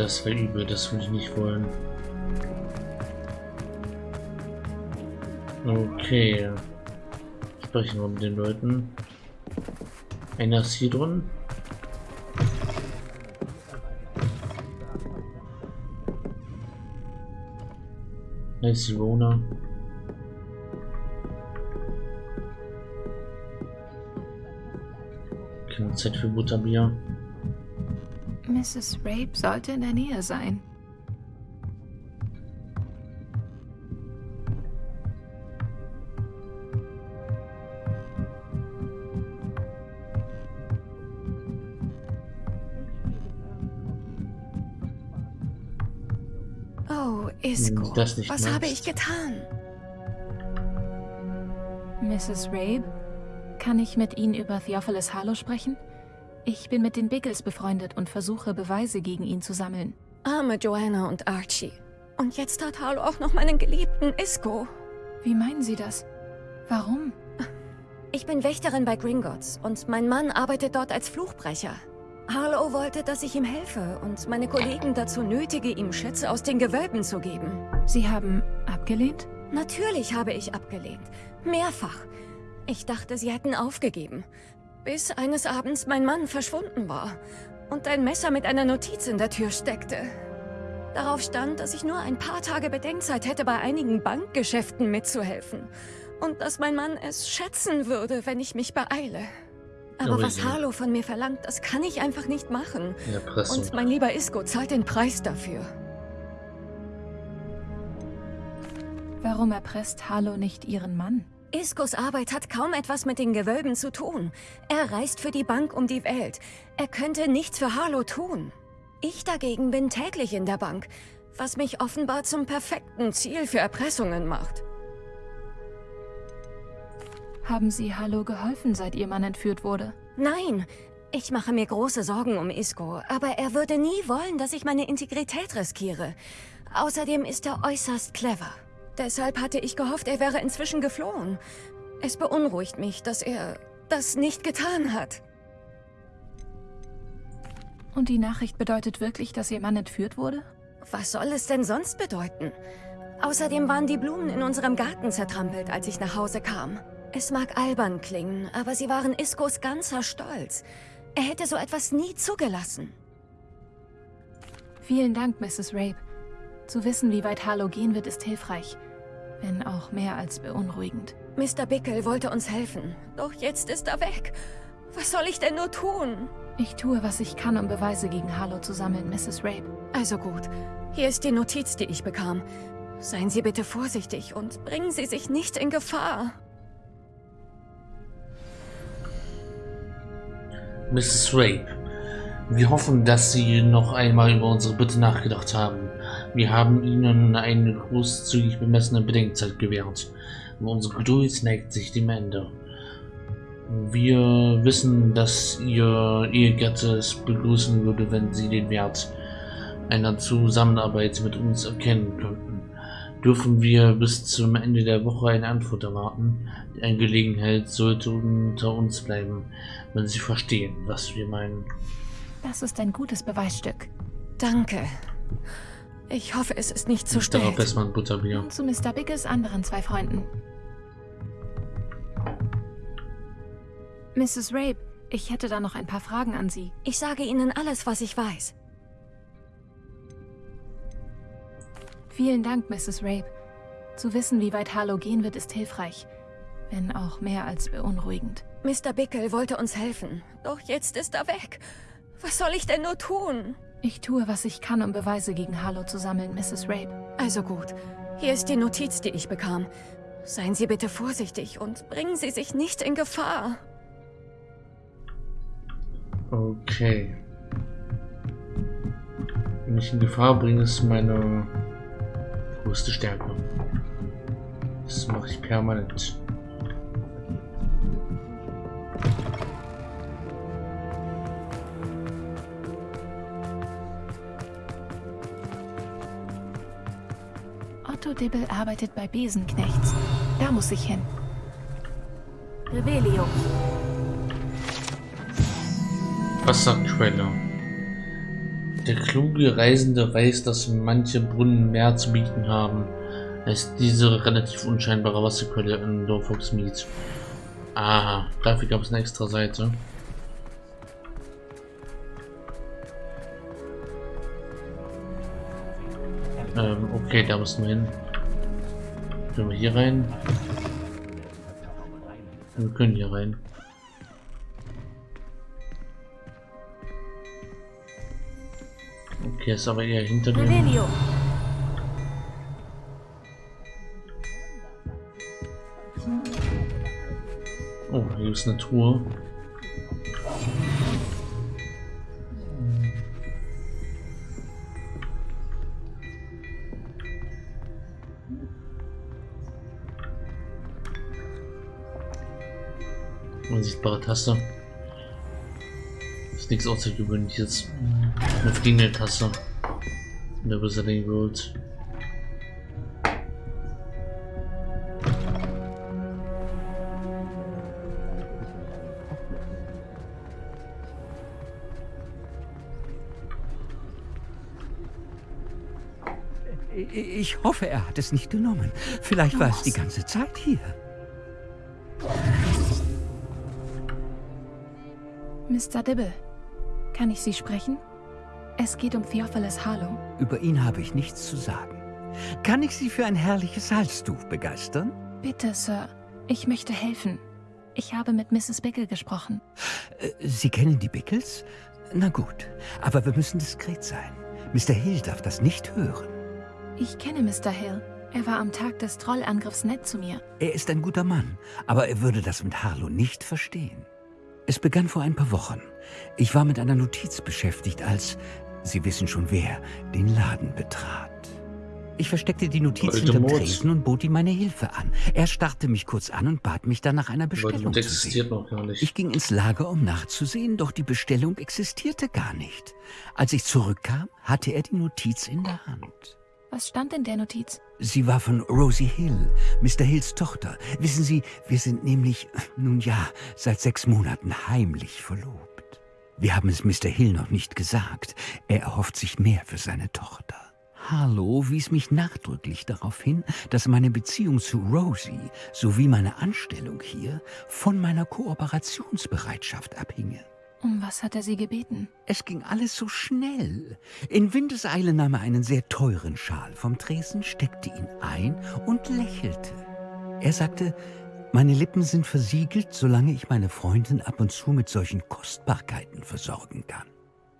Das wäre übel, das würde ich nicht wollen. Okay. Sprechen wir mit den Leuten. Einer ist hier drin. Nice Rona. Keine Zeit für Butterbier. Mrs. Rape sollte in der Nähe sein. Oh, Isco, was magst. habe ich getan? Mrs. Rabe, kann ich mit Ihnen über Theophilus Harlow sprechen? Ich bin mit den Biggles befreundet und versuche, Beweise gegen ihn zu sammeln. Arme Joanna und Archie. Und jetzt hat Harlow auch noch meinen geliebten Isco. Wie meinen Sie das? Warum? Ich bin Wächterin bei Gringotts und mein Mann arbeitet dort als Fluchbrecher. Harlow wollte, dass ich ihm helfe und meine Kollegen dazu nötige, ihm Schätze aus den Gewölben zu geben. Sie haben abgelehnt? Natürlich habe ich abgelehnt. Mehrfach. Ich dachte, sie hätten aufgegeben. Bis eines Abends mein Mann verschwunden war und ein Messer mit einer Notiz in der Tür steckte. Darauf stand, dass ich nur ein paar Tage Bedenkzeit hätte, bei einigen Bankgeschäften mitzuhelfen. Und dass mein Mann es schätzen würde, wenn ich mich beeile. Aber was. Harlow von mir verlangt, das kann ich einfach nicht machen. Und mein lieber Isco zahlt den Preis dafür. Warum erpresst Harlow nicht Ihren Mann? Iskos Arbeit hat kaum etwas mit den Gewölben zu tun. Er reist für die Bank um die Welt. Er könnte nichts für Harlow tun. Ich dagegen bin täglich in der Bank, was mich offenbar zum perfekten Ziel für Erpressungen macht. Haben Sie Harlow geholfen, seit Ihr Mann entführt wurde? Nein, ich mache mir große Sorgen um Isko, aber er würde nie wollen, dass ich meine Integrität riskiere. Außerdem ist er äußerst clever. Deshalb hatte ich gehofft, er wäre inzwischen geflohen. Es beunruhigt mich, dass er das nicht getan hat. Und die Nachricht bedeutet wirklich, dass Ihr Mann entführt wurde? Was soll es denn sonst bedeuten? Außerdem waren die Blumen in unserem Garten zertrampelt, als ich nach Hause kam. Es mag albern klingen, aber sie waren Iskos ganzer Stolz. Er hätte so etwas nie zugelassen. Vielen Dank, Mrs. Rape. Zu wissen, wie weit Harlow gehen wird, ist hilfreich. Wenn auch mehr als beunruhigend. Mr. Bickle wollte uns helfen, doch jetzt ist er weg. Was soll ich denn nur tun? Ich tue, was ich kann, um Beweise gegen Harlow zu sammeln, Mrs. Rape. Also gut, hier ist die Notiz, die ich bekam. Seien Sie bitte vorsichtig und bringen Sie sich nicht in Gefahr. Mrs. Rape, wir hoffen, dass Sie noch einmal über unsere Bitte nachgedacht haben. Wir haben Ihnen eine großzügig bemessene Bedenkzeit gewährt. Unsere Geduld neigt sich dem Ende. Wir wissen, dass Ihr Ehegatte es begrüßen würde, wenn Sie den Wert einer Zusammenarbeit mit uns erkennen könnten. Dürfen wir bis zum Ende der Woche eine Antwort erwarten? Die Angelegenheit sollte unter uns bleiben, wenn Sie verstehen, was wir meinen. Das ist ein gutes Beweisstück. Danke. Ich hoffe, es ist nicht zu Darauf spät. erstmal ein Butterbier. Und zu Mr. Biggles anderen zwei Freunden. Mrs. Rape, ich hätte da noch ein paar Fragen an Sie. Ich sage Ihnen alles, was ich weiß. Vielen Dank, Mrs. Rape. Zu wissen, wie weit Harlow gehen wird, ist hilfreich. Wenn auch mehr als beunruhigend. Mr. Bickle wollte uns helfen, doch jetzt ist er weg. Was soll ich denn nur tun? Ich tue, was ich kann, um Beweise gegen Harlow zu sammeln, Mrs. Rape. Also gut, hier ist die Notiz, die ich bekam. Seien Sie bitte vorsichtig und bringen Sie sich nicht in Gefahr. Okay. Wenn ich in Gefahr bringe, ist meine größte Stärke. Das mache ich permanent. Dibble arbeitet bei Besenknechts. Da muss ich hin. Revelio. Was sagt Trailer? Der kluge Reisende weiß, dass manche Brunnen mehr zu bieten haben als diese relativ unscheinbare Wasserquelle in Dorfox Mead. Ah, dafür gab es eine extra Seite. Ähm, okay, da müssen wir hin. Können wir hier rein? Wir können hier rein. Okay, ist aber eher hinter dem. Oh, hier ist eine Truhe. Unsichtbare Taste. Ist nichts Außergewöhnliches. Eine fliegende Taste. In der Wizarding World. Ich hoffe, er hat es nicht genommen. Vielleicht war es die ganze Zeit hier. Mr. Dibble, kann ich Sie sprechen? Es geht um Theophilus Harlow. Über ihn habe ich nichts zu sagen. Kann ich Sie für ein herrliches Halstuch begeistern? Bitte, Sir. Ich möchte helfen. Ich habe mit Mrs. Bickle gesprochen. Äh, Sie kennen die Bickles? Na gut, aber wir müssen diskret sein. Mr. Hill darf das nicht hören. Ich kenne Mr. Hill. Er war am Tag des Trollangriffs nett zu mir. Er ist ein guter Mann, aber er würde das mit Harlow nicht verstehen. Es begann vor ein paar Wochen. Ich war mit einer Notiz beschäftigt, als, Sie wissen schon wer, den Laden betrat. Ich versteckte die Notiz Alter hinterm. Tresen und bot ihm meine Hilfe an. Er starrte mich kurz an und bat mich dann nach einer Bestellung zu existiert sehen. noch gar nicht. Ich ging ins Lager, um nachzusehen, doch die Bestellung existierte gar nicht. Als ich zurückkam, hatte er die Notiz in der Hand. Was stand in der Notiz? Sie war von Rosie Hill, Mr. Hills Tochter. Wissen Sie, wir sind nämlich, nun ja, seit sechs Monaten heimlich verlobt. Wir haben es Mr. Hill noch nicht gesagt. Er erhofft sich mehr für seine Tochter. Harlow wies mich nachdrücklich darauf hin, dass meine Beziehung zu Rosie sowie meine Anstellung hier von meiner Kooperationsbereitschaft abhinge. Um was hat er Sie gebeten? Es ging alles so schnell. In Windeseile nahm er einen sehr teuren Schal vom Tresen, steckte ihn ein und lächelte. Er sagte, meine Lippen sind versiegelt, solange ich meine Freundin ab und zu mit solchen Kostbarkeiten versorgen kann.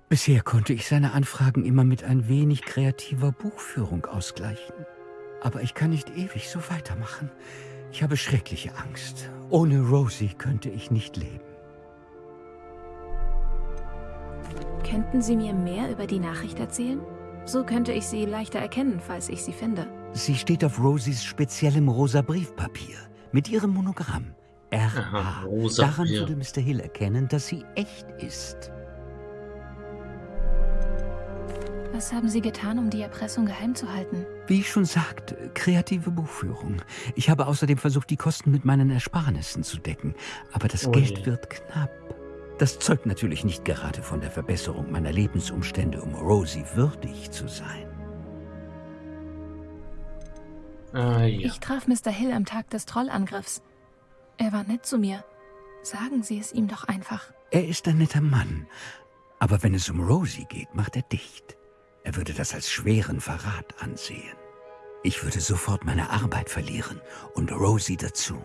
Bisher konnte ich seine Anfragen immer mit ein wenig kreativer Buchführung ausgleichen. Aber ich kann nicht ewig so weitermachen. Ich habe schreckliche Angst. Ohne Rosie könnte ich nicht leben. Könnten Sie mir mehr über die Nachricht erzählen? So könnte ich sie leichter erkennen, falls ich sie finde. Sie steht auf Rosies speziellem rosa Briefpapier mit ihrem Monogramm. Aha, R.A. rosa Daran Papier. würde Mr. Hill erkennen, dass sie echt ist. Was haben Sie getan, um die Erpressung geheim zu halten? Wie ich schon sagte, kreative Buchführung. Ich habe außerdem versucht, die Kosten mit meinen Ersparnissen zu decken. Aber das Oh Geld je. wird knapp. Das zeugt natürlich nicht gerade von der Verbesserung meiner Lebensumstände, um Rosie würdig zu sein. Ah, ja. Ich traf Mr. Hill am Tag des Trollangriffs. Er war nett zu mir. Sagen Sie es ihm doch einfach. Er ist ein netter Mann. Aber wenn es um Rosie geht, macht er dicht. Er würde das als schweren Verrat ansehen. Ich würde sofort meine Arbeit verlieren und Rosie dazu.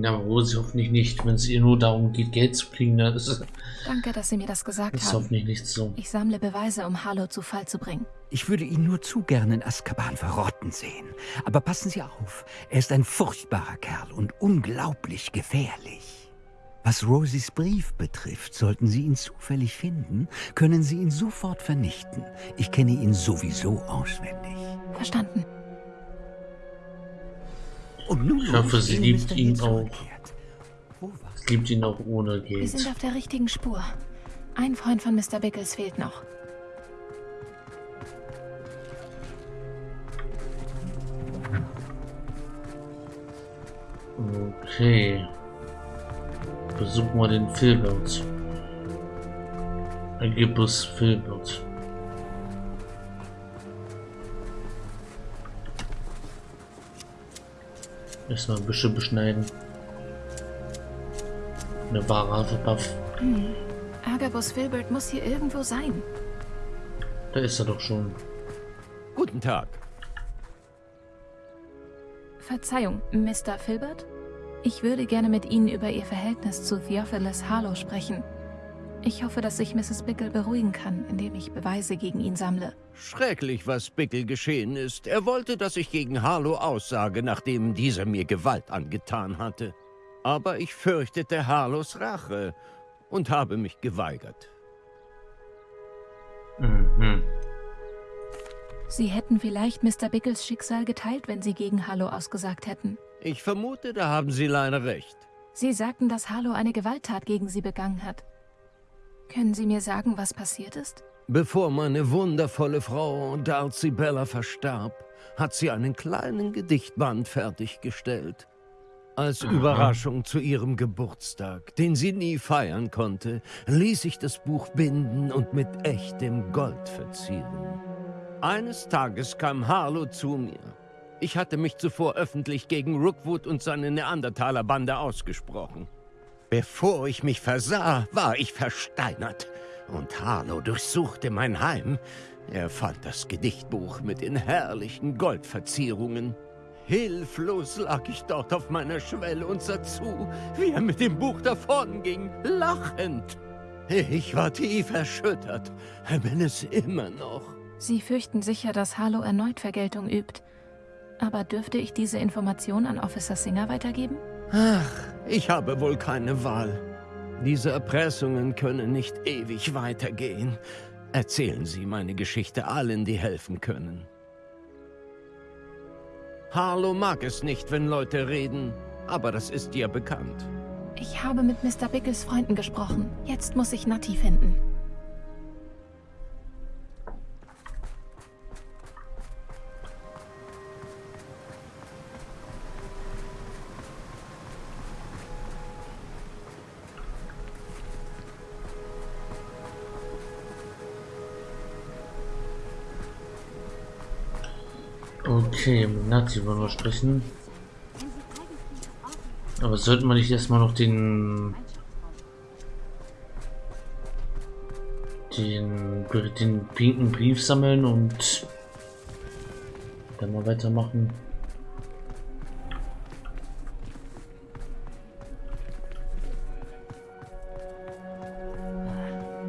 Ja, aber Rosi hoffentlich nicht. Wenn es ihr nur darum geht, Geld zu kriegen, dann ist es Danke, dass Sie mir das gesagt ist haben. hoffentlich nicht so. Ich sammle Beweise, um Harlow zu Fall zu bringen. Ich würde ihn nur zu gern in Azkaban verrotten sehen. Aber passen Sie auf, er ist ein furchtbarer Kerl und unglaublich gefährlich. Was Rosies Brief betrifft, sollten Sie ihn zufällig finden, können Sie ihn sofort vernichten. Ich kenne ihn sowieso auswendig. Verstanden. Und nun Ich hoffe, sie liebt ihn auch. Es gibt ihn auch ohne Wir sind Geld. auf der richtigen Spur. Ein Freund von Mr. Bickles fehlt noch. Okay. Besuchen wir den Filbert. Agibus Filbert. Erstmal ein bisschen beschneiden. Eine wahre Buff. Hm. Agabus Filbert muss hier irgendwo sein. Da ist er doch schon. Guten Tag. Verzeihung, Mr. Filbert? Ich würde gerne mit Ihnen über Ihr Verhältnis zu Theophilus Harlow sprechen. Ich hoffe, dass ich Mrs. Bickle beruhigen kann, indem ich Beweise gegen ihn sammle. Schrecklich, was Bickle geschehen ist. Er wollte, dass ich gegen Harlow aussage, nachdem dieser mir Gewalt angetan hatte. Aber ich fürchtete Harlows Rache und habe mich geweigert. Mhm. Sie hätten vielleicht Mr. Bickles Schicksal geteilt, wenn Sie gegen Harlow ausgesagt hätten. Ich vermute, da haben Sie leider recht. Sie sagten, dass Harlow eine Gewalttat gegen Sie begangen hat. Können Sie mir sagen, was passiert ist? Bevor meine wundervolle Frau Darcy Bella verstarb, hat sie einen kleinen Gedichtband fertiggestellt. Als. Überraschung zu ihrem Geburtstag, den sie nie feiern konnte, ließ ich das Buch binden und mit echtem Gold verzieren. Eines Tages kam Harlow zu mir. Ich hatte mich zuvor öffentlich gegen Rookwood und seine Neandertaler-Bande ausgesprochen. Bevor ich mich versah, war ich versteinert. Und Harlow durchsuchte mein Heim. Er fand das Gedichtbuch mit den herrlichen Goldverzierungen. Hilflos lag ich dort auf meiner Schwelle und sah zu, wie er mit dem Buch davonging, lachend. Ich war tief erschüttert, bin es immer noch. Sie fürchten sicher, dass Harlow erneut Vergeltung übt. Aber dürfte ich diese Information an Officer Singer weitergeben? Ach, ich habe wohl keine Wahl. Diese Erpressungen können nicht ewig weitergehen. Erzählen Sie meine Geschichte allen, die helfen können. Harlow mag es nicht, wenn Leute reden, aber das ist ja bekannt. Ich habe mit Mr. Bickles Freunden gesprochen. Jetzt muss ich Nati finden. Okay, mit Nazi wollen wir sprechen. Aber sollten wir nicht erstmal noch den den den pinken Brief sammeln und dann mal weitermachen.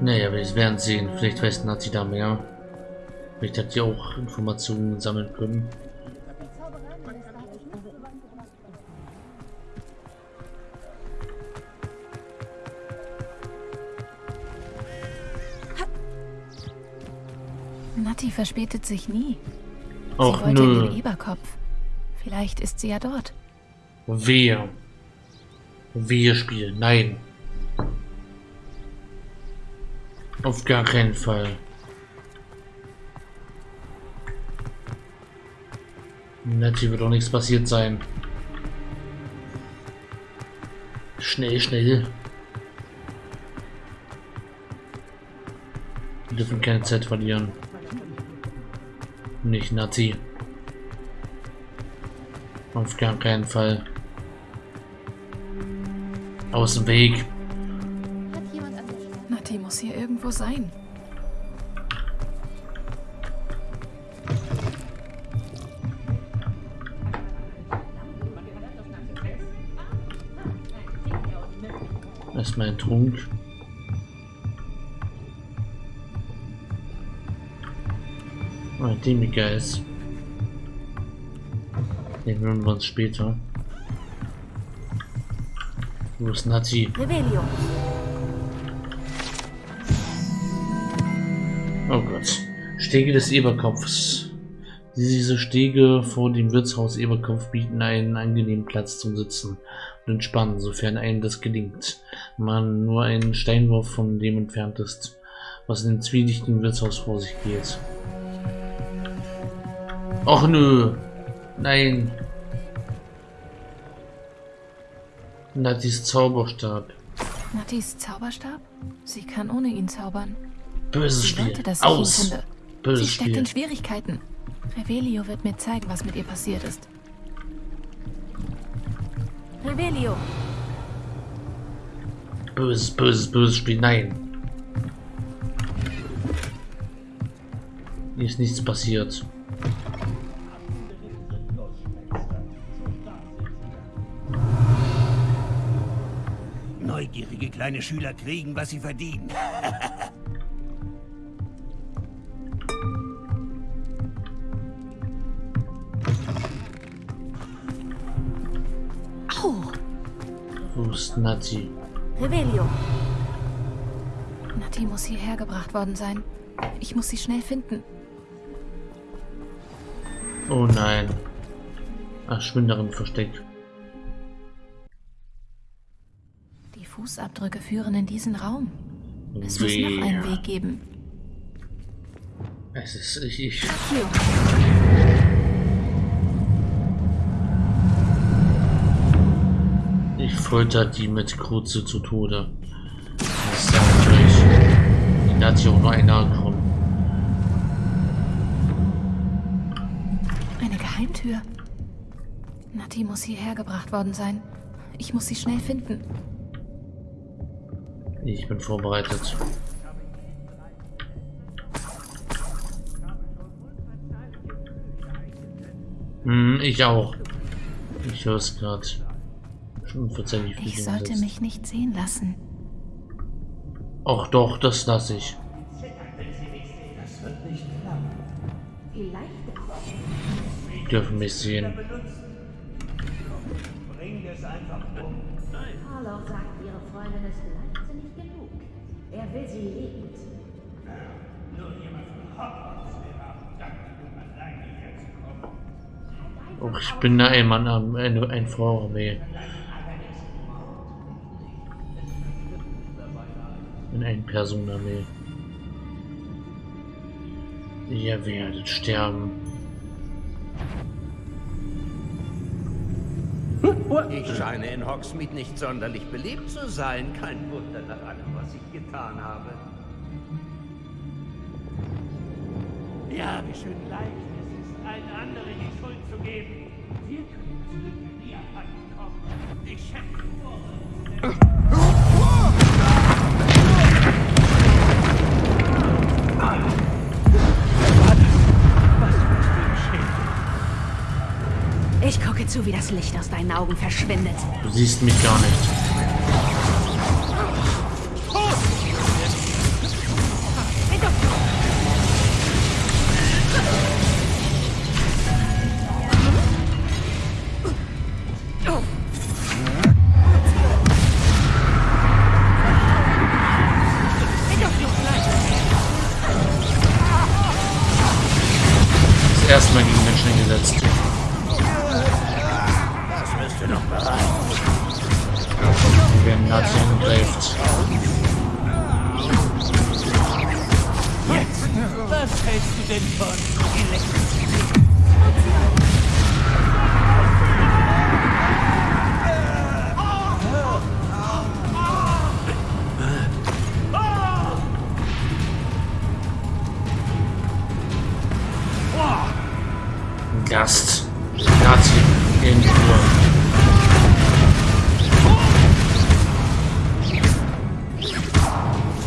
Naja, wir werden sehen. Vielleicht weiß Nazi da mehr. Vielleicht hat die auch Informationen sammeln können. Nati verspätet sich nie. Och sie wollte in nö. den Eberkopf. Vielleicht ist sie ja dort. Wir. Wir spielen. Nein. Auf gar keinen Fall. Natürlich wird auch nichts passiert sein. Schnell, schnell. Wir dürfen keine Zeit verlieren. Nicht Nazi. Auf gar keinen Fall. Aus dem Weg. Nati muss hier irgendwo sein. Erstmal ein Trunk. Oh, ein Demigeist. Den hören wir uns später. Wo ist Nazi? Rebellion. Oh Gott. Stege des Eberkopfs. Diese Stege vor dem Wirtshaus Eberkopf bieten einen angenehmen Platz zum Sitzen und Entspannen, sofern einem das gelingt. Man nur einen Steinwurf von dem entfernt ist, was in dem zwielichtigen Wirtshaus vor sich geht. Och nö. Nein. Natis Zauberstab. Natis Zauberstab? Sie kann ohne ihn zaubern. Böses Spiel. wollte, dass Aus. Böses Sie steckt Spiel. in Schwierigkeiten. Revelio wird mir zeigen, was mit ihr passiert ist. Revelio, Böses, böses, böses Spiel. Nein. Hier ist nichts passiert. Neugierige kleine Schüler kriegen, was sie verdienen. ist Nati? Revelio. Nati muss hierher gebracht worden sein. Ich muss sie schnell finden. Oh nein. Ach, Schwinderin versteckt. Die Fußabdrücke führen in diesen Raum. Es muss noch einen Weg geben. Es ist ich. ich Hier. Ich folter die mit Kruze zu Tode. Das ist ja natürlich. Die hat sich auch nur einer gekommen. Eine Geheimtür. Nati muss hierher gebracht worden sein. Ich muss sie schnell finden. Ich bin vorbereitet. Hm, ich auch. Ich höre es gerade. Schon verzeihlich wie Ich sollte mich nicht sehen lassen. Ach doch, das lasse ich. Die dürfen mich sehen. Harlow sagt, ihre Freundin ist leichtsinnig genug. Er will sie lebend. Oh, ich bin da ein Mann am Ende, ein Frauenarmee. In ein Personenarmee. Ihr werdet sterben. Ich scheine in Hogsmeade nicht sonderlich beliebt zu sein. Kein Wunder nach allem, was ich getan habe. Ja, wie schön leicht es ist, allen anderen die Schuld zu geben. Wir können das Glück nie abhanden kommen. Ich schätze Ich gucke zu, wie das Licht aus deinen Augen verschwindet. Du siehst mich gar nicht. Was hältst du denn von Elektrizität? Gast. Nazi in Ruhe.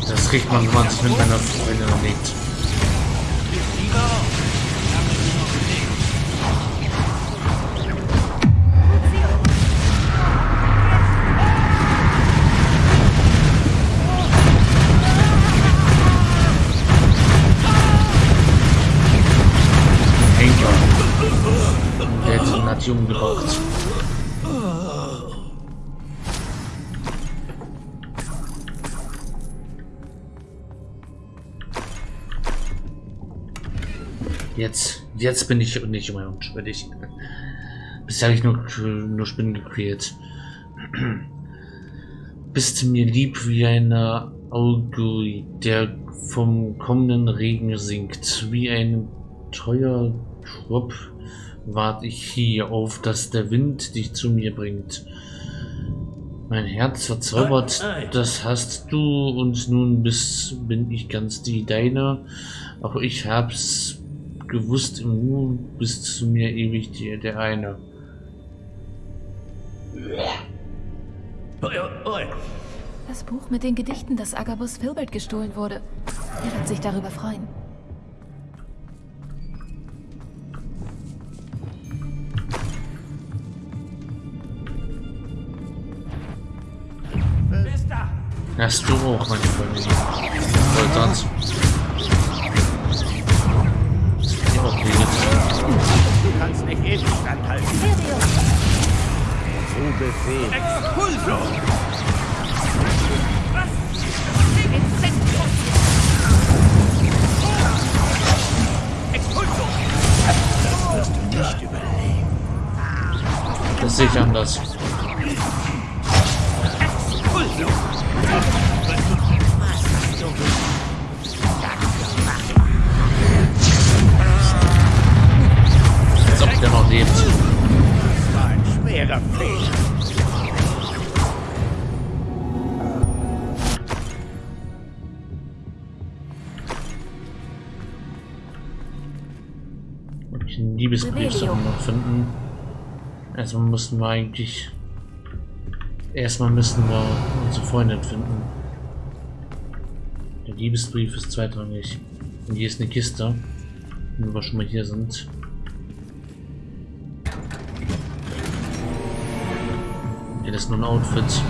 Das kriegt man, wenn man sich mit meiner Freundin anlegt. Nazi umgebracht. Jetzt, jetzt bin ich nicht mehr unschuldig. Bisher habe ich nur, nur Spinnen gequält. Bist mir lieb wie eine Auge, der vom kommenden Regen sinkt. Wie ein treuer Trupp warte ich hier auf, dass der Wind dich zu mir bringt. Mein Herz verzaubert, das hast du und nun bis, bin ich ganz die Deine. Auch ich hab's gewusst, im Nu bist du mir ewig die, der eine. Das Buch mit den Gedichten, das Agabus Filbert gestohlen wurde. Er wird sich darüber freuen. Hast du auch, meine Freunde. Voll sonst. Ja, okay, jetzt. Du kannst nicht ewig standhalten. Zu Befehl. Expulso! Expulso! Das sehe ich anders. Erstmal müssen wir eigentlich. Erstmal müssen wir unsere Freundin finden. Der Liebesbrief ist zweitrangig. Und hier ist eine Kiste. Wenn wir schon mal hier sind. Ja, ist nur ein Outfit.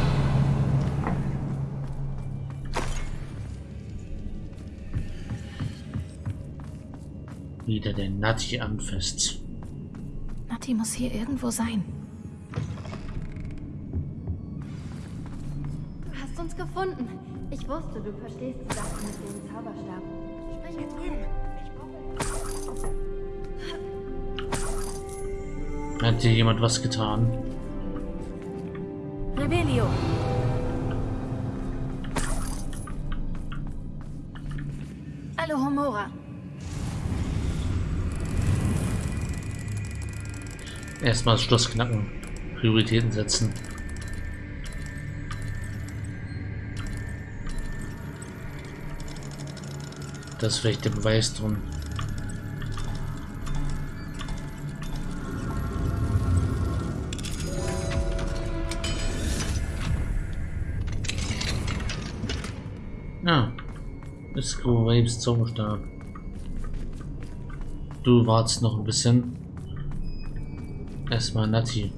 Wieder der Nati anfasst. Nati muss hier irgendwo sein. Du hast uns gefunden. Ich wusste, du verstehst die Sache mit dem Zauberstab. Sprich hier drüben. Ich brauche... Hat hier jemand was getan? Rebelio. Erstmal das Schloss knacken. Prioritäten setzen. Das ist vielleicht der Beweis drum. Ja. Ist Waves Zauberstab. Du wartest noch ein bisschen. Erstmal Nati.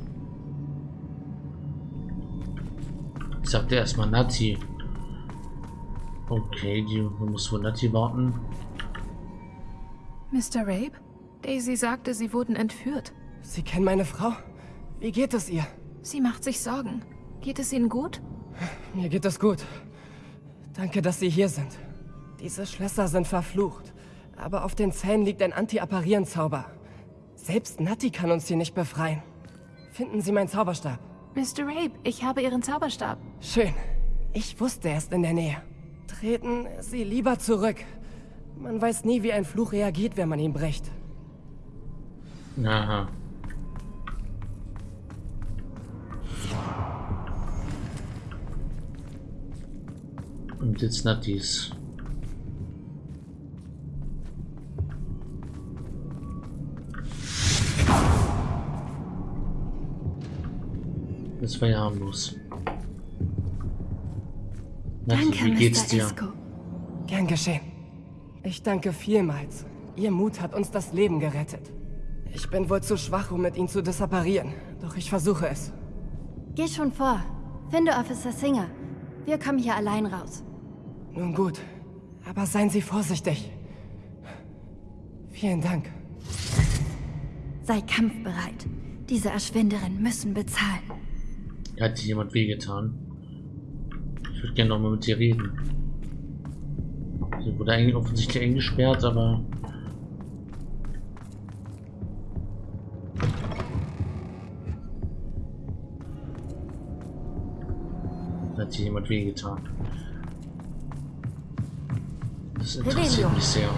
Ich sagte erstmal Nati. Okay, die muss wohl Nati warten. Mr. Rape? Daisy sagte, sie wurden entführt. Sie kennen meine Frau? Wie geht es ihr? Sie macht sich Sorgen. Geht es Ihnen gut? Mir geht es gut. Danke, dass Sie hier sind. Diese Schlösser sind verflucht. Aber auf den Zähnen liegt ein Anti-Apparieren-Zauber. Selbst Natti kann uns hier nicht befreien. Finden Sie meinen Zauberstab. Mr. Rape, ich habe Ihren Zauberstab. Schön. Ich wusste, er ist in der Nähe. Treten Sie lieber zurück. Man weiß nie, wie ein Fluch reagiert, wenn man ihn bricht. Aha. Und jetzt Natis. Das war ja harmlos. Danke, wie geht's dir? Esco. Gern geschehen. Ich danke vielmals. Ihr Mut hat uns das Leben gerettet. Ich bin wohl zu schwach, um mit ihnen zu disapparieren. Doch ich versuche es. Geh schon vor. Finde Officer Singer. Wir kommen hier allein raus. Nun gut. Aber seien Sie vorsichtig. Vielen Dank. Sei kampfbereit. Diese Erschwinderin müssen bezahlen. Hat dir jemand wehgetan? Ich würde gerne noch mal mit dir reden. Sie wurde eigentlich offensichtlich eingesperrt, aber... Hat dir jemand wehgetan? Das interessiert mich sehr.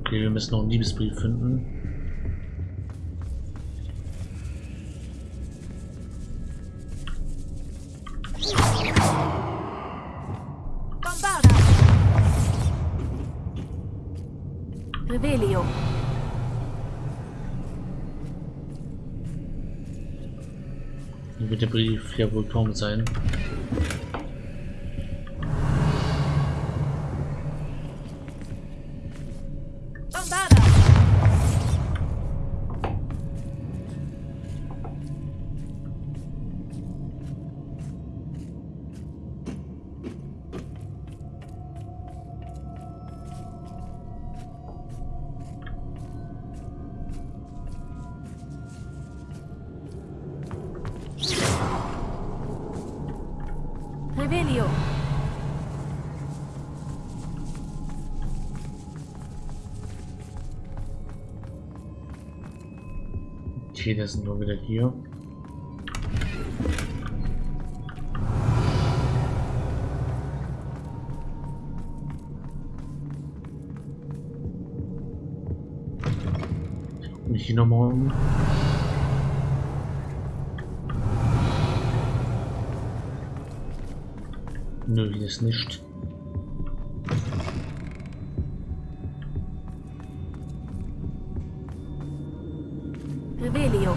Okay, wir müssen noch einen Liebesbrief finden. Wird der Brief ja wohl kaum sein. Revelio. Okay, das sind nur wieder hier. Mich hier nochmal um. Nö, hier ist nicht. Revelio.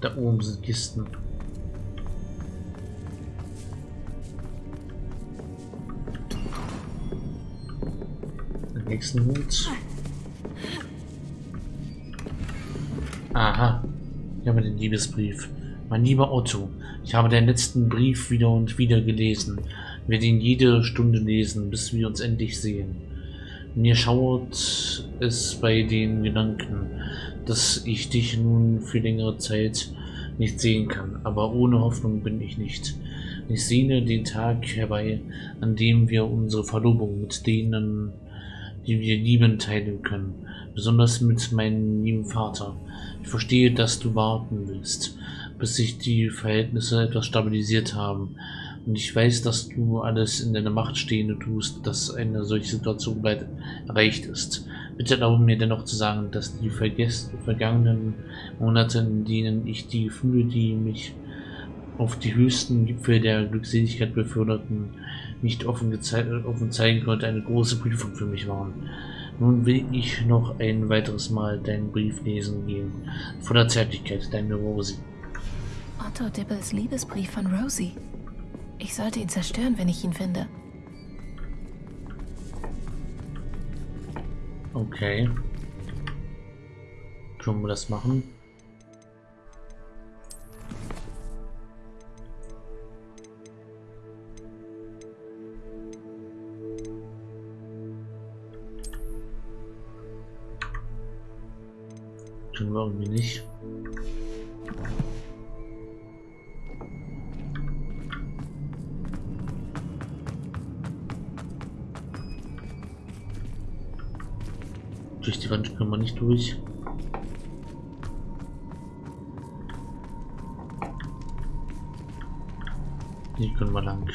Da oben sind Kisten. Den nächsten Hut. Aha. Hier haben wir den Liebesbrief. Mein lieber Otto, ich habe deinen letzten Brief wieder und wieder gelesen. Ich werde ihn jede Stunde lesen, bis wir uns endlich sehen. Mir schauert es bei den Gedanken, dass ich dich nun für längere Zeit nicht sehen kann, aber ohne Hoffnung bin ich nicht. Ich sehne den Tag herbei, an dem wir unsere Verlobung mit denen, die wir lieben, teilen können, besonders mit meinem lieben Vater. Ich verstehe, dass du warten willst, bis sich die Verhältnisse etwas stabilisiert haben. Und ich weiß, dass du alles in deiner Macht Stehende tust, dass eine solche Situation bald erreicht ist. Bitte erlaube mir dennoch zu sagen, dass die vergangenen Monate, in denen ich die Gefühle, die mich auf die höchsten Gipfel der Glückseligkeit beförderten, nicht offen, offen zeigen konnte, eine große Prüfung für mich waren. Nun will ich noch ein weiteres Mal deinen Brief lesen gehen. Voller Zärtlichkeit, deine Rosie. Otto Dibbles Liebesbrief von Rosie. Ich sollte ihn zerstören, wenn ich ihn finde. Okay. Können wir das machen? Können wir irgendwie nicht. Wand können wir nicht durch. Hier können wir lang.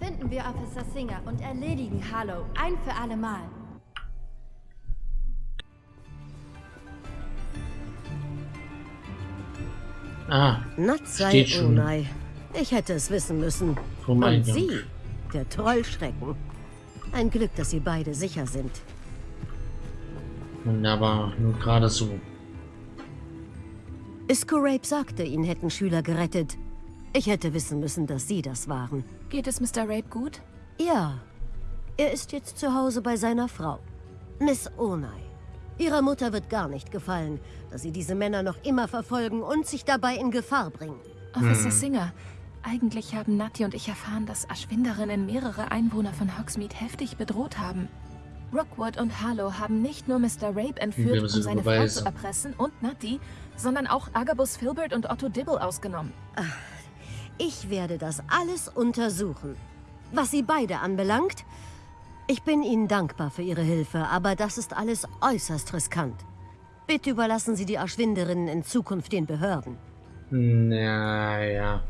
Finden wir Officer Singer und erledigen Harlow ein für alle Mal. Ah, Natsai Steht schon. Unai. Ich hätte es wissen müssen. vom Und Eingang. Sie, der Trollschrecken. Ein Glück, dass Sie beide sicher sind. Wunderbar, nur gerade so. Iskorape sagte, ihn hätten Schüler gerettet. Ich hätte wissen müssen, dass Sie das waren. Geht es Mr. Rape gut? Ja, er ist jetzt zu Hause bei seiner Frau, Miss Onai. Ihrer Mutter wird gar nicht gefallen, dass sie diese Männer noch immer verfolgen und sich dabei in Gefahr bringen. Officer Singer, eigentlich haben Nati und ich erfahren, dass Aschwinderinnen mehrere Einwohner von Hogsmeade heftig bedroht haben. Rookwood und Harlow haben nicht nur Mr. Rape Wir entführt, müssen um seine Frau Beweise. zu erpressen und Nati, sondern auch Agabus Filbert und Otto Dibble ausgenommen. Ich werde das alles untersuchen. Was Sie beide anbelangt, ich bin Ihnen dankbar für Ihre Hilfe, aber das ist alles äußerst riskant. Bitte überlassen Sie die Aschwinderinnen in Zukunft den Behörden. Naja.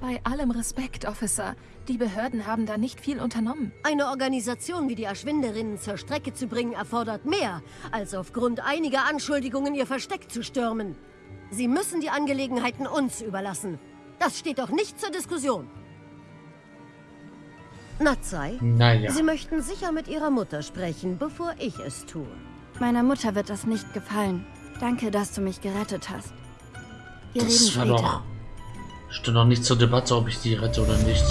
Bei allem Respekt, Officer, die Behörden haben da nicht viel unternommen. Eine Organisation wie die Aschwinderinnen zur Strecke zu bringen, erfordert mehr, als aufgrund einiger Anschuldigungen ihr Versteck zu stürmen. Sie müssen die Angelegenheiten uns überlassen. Das steht doch nicht zur Diskussion. Natsai, Naja. Sie möchten sicher mit Ihrer Mutter sprechen, bevor ich es tue. Meiner Mutter wird das nicht gefallen. Danke, dass du mich gerettet hast. Wir Das reden später. Stand doch nicht zur Debatte, ob ich die rette oder nicht.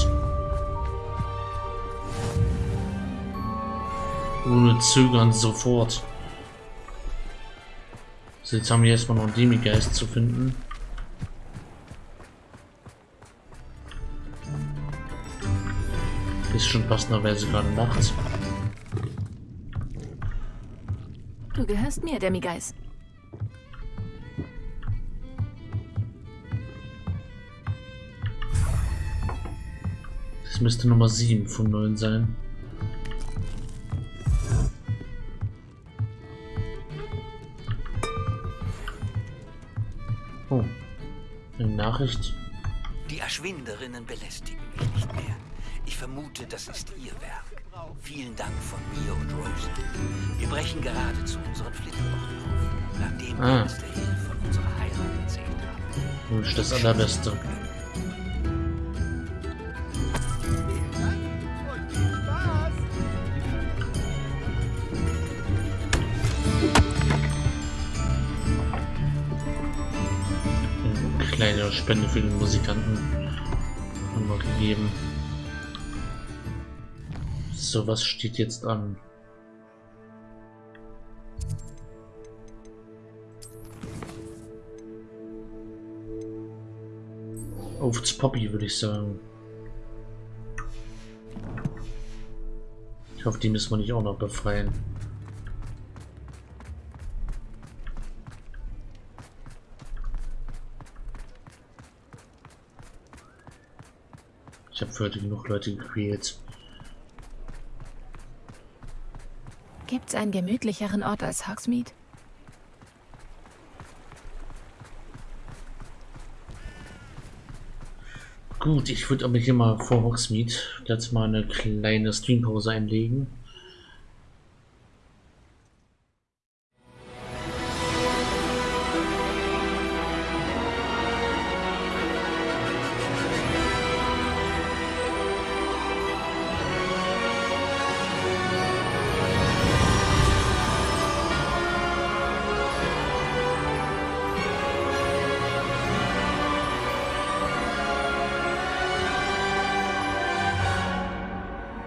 Ohne Zögern sofort. So, jetzt haben wir erstmal noch Demigeist zu finden. Ist schon passenderweise gerade nachts. Du gehörst mir, Demigeist. Das müsste Nummer 7 von 9 sein. Oh. Eine Nachricht. Die Erschwinderinnen belästigen mich nicht mehr. Ich vermute, das ist ihr Werk. Vielen Dank von mir und Rosie. Wir brechen gerade zu unseren Flitterwochen auf, nachdem Ah. wir uns der Hill von unserer Heirat erzählt haben. Wünsch das Allerbeste. Spende für den Musikanten haben wir gegeben. So, was steht jetzt an? Aufs Poppy, würde ich sagen. Ich hoffe, die müssen wir nicht auch noch befreien. Heute genug Leute gequält. Gibt's einen gemütlicheren Ort als Hogsmeade? Gut, ich würde aber hier mal vor Hogsmeade jetzt mal eine kleine Streampause einlegen.